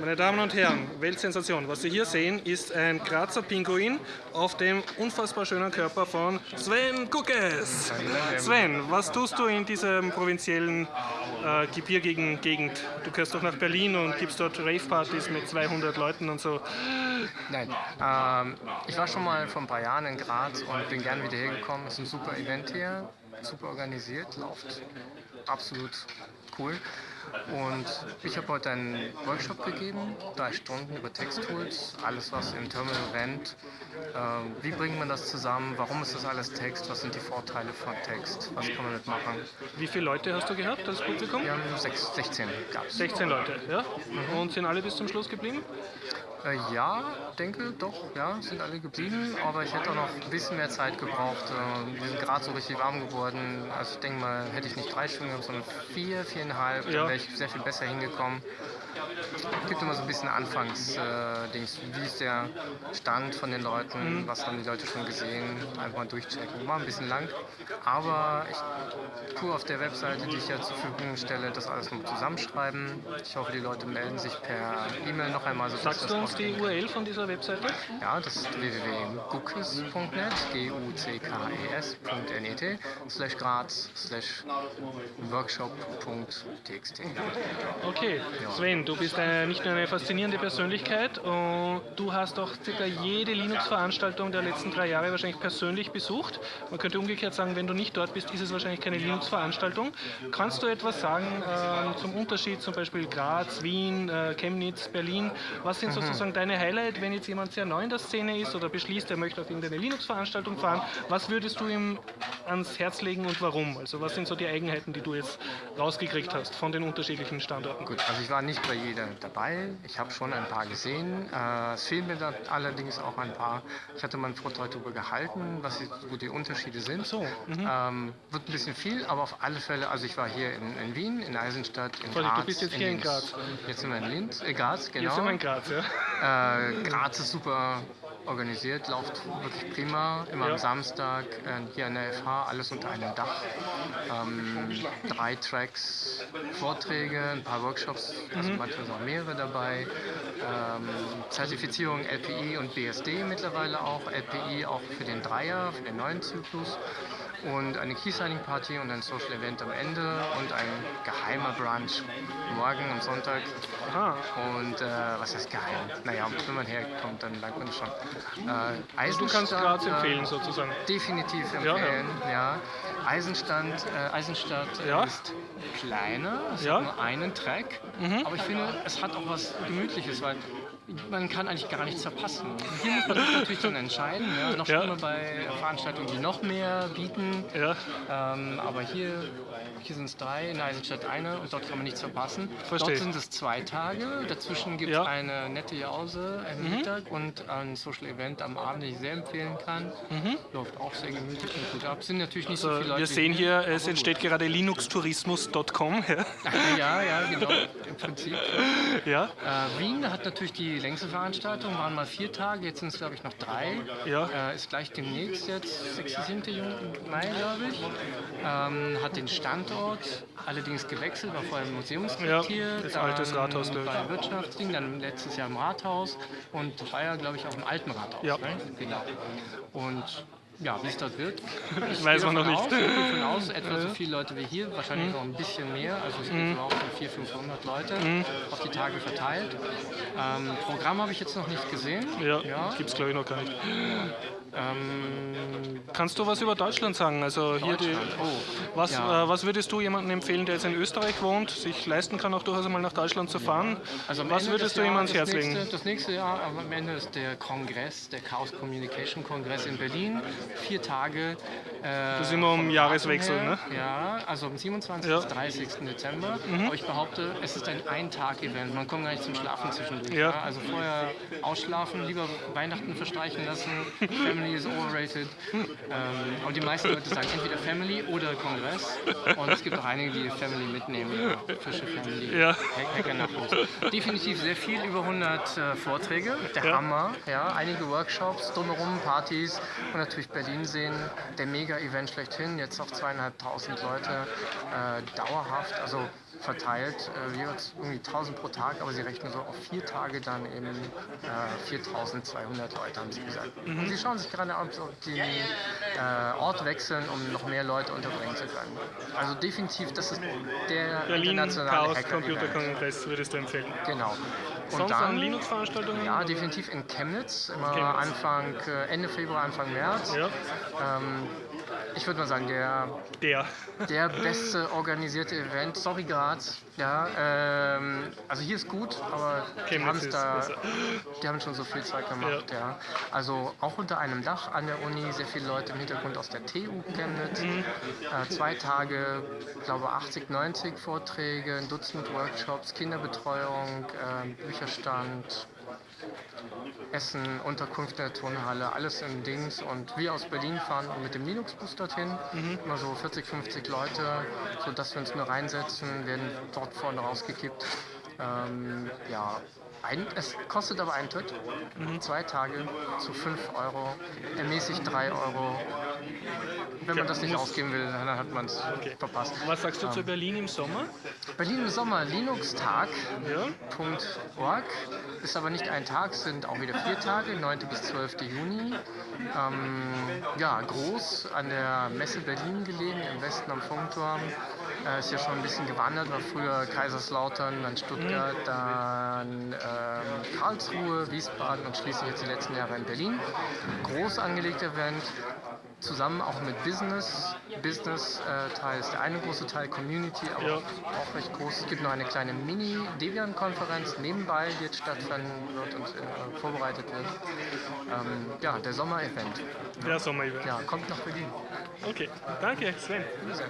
Meine Damen und Herren, Weltsensation. Was Sie hier sehen, ist ein Grazer Pinguin auf dem unfassbar schönen Körper von Sven Guckes. Sven, was tust du in dieser provinziellen äh, Gebirgigen-Gegend? Du gehörst doch nach Berlin und gibst dort Rave-Partys mit 200 Leuten und so. Nein, ähm, ich war schon mal vor ein paar Jahren in Graz und bin gern wieder hergekommen. Es ist ein super Event hier, super organisiert, läuft absolut cool. Und ich habe heute einen Workshop gegeben, drei Stunden über Texttools, alles was im Terminal rennt. Ähm, wie bringt man das zusammen? Warum ist das alles Text? Was sind die Vorteile von Text? Was kann man damit machen? Wie viele Leute hast du gehabt als Publikum? Wir haben sechs, 16 gab es. 16 Leute, ja? Und sind alle bis zum Schluss geblieben? Äh, ja, denke doch, ja, sind alle geblieben, aber ich hätte auch noch ein bisschen mehr Zeit gebraucht. Äh, wir sind gerade so richtig warm geworden. Also ich denke mal, hätte ich nicht drei Stunden gehabt, sondern vier, viereinhalb, Ja. dann wäre ich sehr viel besser hingekommen. Es gibt immer so ein bisschen Anfangs-Dings. Wie ist der Stand von den Leuten? Was haben die Leute schon gesehen? Einfach mal durchchecken. War ein bisschen lang, aber ich tue auf der Webseite, die ich ja zur Verfügung stelle, das alles noch zusammenschreiben. Ich hoffe, die Leute melden sich per E-Mail noch einmal. So Sagst du uns die URL von dieser Webseite? ja, das ist www.guckes.net, g-u-c-k-e-s.net, slash graz, slash workshop.txt. Okay, Sven, du bist äh, nicht nur eine faszinierende Persönlichkeit und du hast auch circa jede Linux-Veranstaltung der letzten drei Jahre wahrscheinlich persönlich besucht. Man könnte umgekehrt sagen, wenn du nicht dort bist, ist es wahrscheinlich keine Linux-Veranstaltung. Kannst du etwas sagen ähm, zum Unterschied zum Beispiel Graz, Wien, äh, Chemnitz, Berlin? Was sind sozusagen deine Highlights, wenn jetzt jemand sehr neu in der Szene ist oder beschließt, er möchte auf irgendeine Linux-Veranstaltung fahren? Was würdest du ihm ans Herz legen und warum? Also was sind so die Eigenheiten, die du jetzt rausgekriegt hast von den unterschiedlichen Standorten? Gut, also ich war nicht bei jeder dabei. Ich habe schon ein paar gesehen. Äh, es fehlen mir da allerdings auch ein paar. Ich hatte mal einen Vortrag darüber gehalten, was die, wo die Unterschiede sind. so, mhm. ähm, wird ein bisschen viel, aber auf alle Fälle, also ich war hier in, in Wien, in Eisenstadt, in Graz. du bist jetzt hier in Linz. Graz. Jetzt sind wir in Linz, äh, Graz, genau. Jetzt sind wir in Graz, ja? Äh, Graz ist super organisiert, läuft wirklich prima. Immer am Samstag äh, hier an der FH, alles unter einem Dach. Ähm, drei Tracks, Vorträge, ein paar Workshops, also Mhm. manchmal sind auch mehrere dabei. Ähm, Zertifizierung LPI und BSD mittlerweile auch. LPI auch für den Dreier, für den neuen Zyklus. Und eine Key-Signing-Party und ein Social Event am Ende und ein geheimer Brunch morgen am Sonntag Aha. und äh, was heißt geheim? Naja, wenn man herkommt, dann merkt man das schon. Äh, Also du kannst Eisenstadt, Graz äh, empfehlen sozusagen. Definitiv ja. empfehlen, ja. Eisenstand, äh, Eisenstadt Ja. ist kleiner, es Ja. Mhm. hat nur einen Track, aber ich finde, es hat auch was Gemütliches, weil man kann eigentlich gar nichts verpassen. Hier muss man sich natürlich dann entscheiden, ja. noch Ja. schlimmer bei Veranstaltungen, die noch mehr bieten. Ja, Ähm, aber hier, hier sind es drei, in Eisenstadt eine und dort kann man nichts verpassen. Verstehe. Dort sind es zwei Tage, dazwischen gibt es Ja. eine nette Jause am Mittag und ein Social Event am Abend, das ich sehr empfehlen kann. Läuft auch sehr gemütlich und gut ab. Es sind natürlich nicht so also viele. Wir sehen hier, es entsteht gerade linuxtourismus.com. Ja. Ja, genau, im Prinzip. ja, Äh, Wien hat natürlich die längste Veranstaltung, waren mal vier Tage, jetzt sind es glaube ich noch drei. Ja. Äh, ist gleich demnächst jetzt, 6. 7. Juni- Mai glaube ich. Ähm, hat den Standort allerdings gewechselt, war vorher im Museumsquartier, Ja, das altes Rathaus, ich. bei Wirtschaftsding, dann letztes Jahr im Rathaus und ja glaube ich auch im alten Rathaus. Ja. Ne? Genau. Und ja, wie es dort wird, ich Weiß man noch nicht. Aus, ich gehe davon aus, etwa so viele Leute wie hier, wahrscheinlich noch ein bisschen mehr, also es Mhm. gibt auch so 400, 500 Leute auf die Tage verteilt. Ähm, Programm habe ich jetzt noch nicht gesehen. ja, Ja. gibt es glaube ich noch gar nicht. Ähm, Kannst du was über Deutschland sagen? Also hier die, Deutschland, oh, was, ja. äh, was würdest du jemandem empfehlen, der jetzt in Österreich wohnt, sich leisten kann, auch durchaus einmal nach Deutschland zu fahren? also was Ende würdest des du ihm ans Herz das legen? nächste, Das nächste Jahr, am Ende ist der Kongress, der Chaos Communication Kongress in Berlin. Vier Tage. Äh, Das ist immer um Jahreswechsel, Datum ne? her. Ja, also am 27. Ja. Mhm. bis 30. Dezember. Aber ich behaupte, es ist ein Ein-Tag-Event. Man kommt gar nicht zum Schlafen zwischendurch. Ja. Also vorher ausschlafen, lieber Weihnachten verstreichen lassen. Family is overrated. Ähm, und die meisten Leute sagen entweder Family oder Kongress. Und es gibt auch einige, die Family mitnehmen. Ja, Fische Family. Ja. Hack- Hackernachos. Definitiv sehr viel, über 100 äh, Vorträge. Der Ja. Hammer. Ja, einige Workshops, drumherum Partys und natürlich Berlin sehen. Der Mega-Event schlechthin. Jetzt auf zweieinhalbtausend Leute. Äh, dauerhaft. Also verteilt, äh, jeweils irgendwie 1000 pro Tag, aber sie rechnen so auf vier Tage dann eben äh, 4200 Leute, haben sie gesagt. Und sie schauen sich gerade an, ob den äh, Ort wechseln, um noch mehr Leute unterbringen zu können. Also definitiv, das ist der Berlin internationale Chaos Hacker-Event. Computerkongress würdest du empfehlen. Genau. Und Sonst dann, an Linux-Veranstaltungen? ja, definitiv in Chemnitz, immer Chemnitz. Anfang, äh, Ende Februar, Anfang März. Ja, Ähm, ich würde mal sagen, der, der. der beste organisierte Event. Sorry, Graz. Ja, ähm, also hier ist gut, aber die, haben's da, besser. die haben schon so viel Zeit gemacht. Ja. Also auch unter einem Dach an der Uni, sehr viele Leute im Hintergrund aus der TU Chemnitz. Mhm. Äh, zwei Tage, ich glaube 80, 90 Vorträge, ein Dutzend Workshops, Kinderbetreuung, äh, Bücherstand, Essen, Unterkunft in der Turnhalle, alles im Dings. Und wir aus Berlin fahren mit dem Linux-Bus dorthin. Mhm. Immer so 40, 50 Leute, sodass wir uns nur reinsetzen, werden dort vorne rausgekippt. Ähm, ja, ein, es kostet aber Eintritt. Mhm. Zwei Tage zu 5 Euro, ermäßigt 3 Euro. Wenn man das nicht ausgeben will, dann hat man es Okay. verpasst. Was sagst du Ähm. zu Berlin im Sommer? Berlin im Sommer, Linux-Tag. Ja, Org. Ist aber nicht ein Tag, sind auch wieder vier Tage, 9. bis 12. Juni. Ähm, ja, groß an der Messe Berlin gelegen, im Westen am Funkturm. Äh, ist ja schon ein bisschen gewandert, war früher Kaiserslautern, dann Stuttgart, dann ähm, Karlsruhe, Wiesbaden und schließlich jetzt die letzten Jahre in Berlin. Groß angelegter Event, zusammen auch mit Business. Business-Teil ist der eine große Teil, Community, aber Ja. auch recht groß. Es gibt noch eine kleine Mini-Debian-Konferenz nebenbei, die jetzt stattfinden wird und äh, vorbereitet wird. Ähm, ja, der Sommer-Event. der Sommer-Event. Ja, kommt nach Berlin. Okay, danke Sven. Bitte sehr.